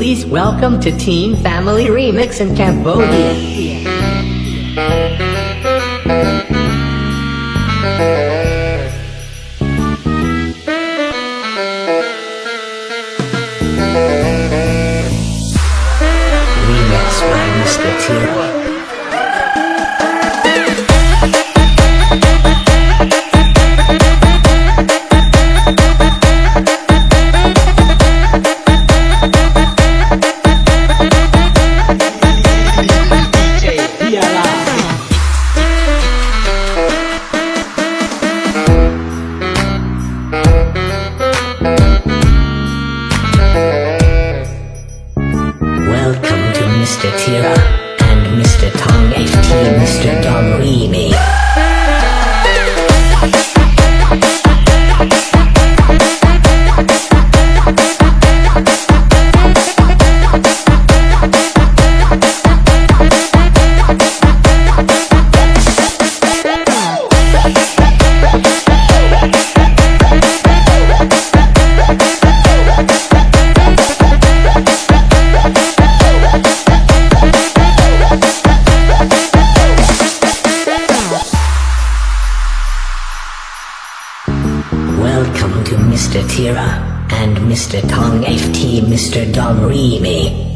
Please welcome to Team Family Remix in Cambodia. Remix by Mr. Tira. Mr. Tira and Mr. Tong FT Mr. Dom Remy. Welcome to Mr. Tira and Mr. Tong FT Mr. Dom Remy.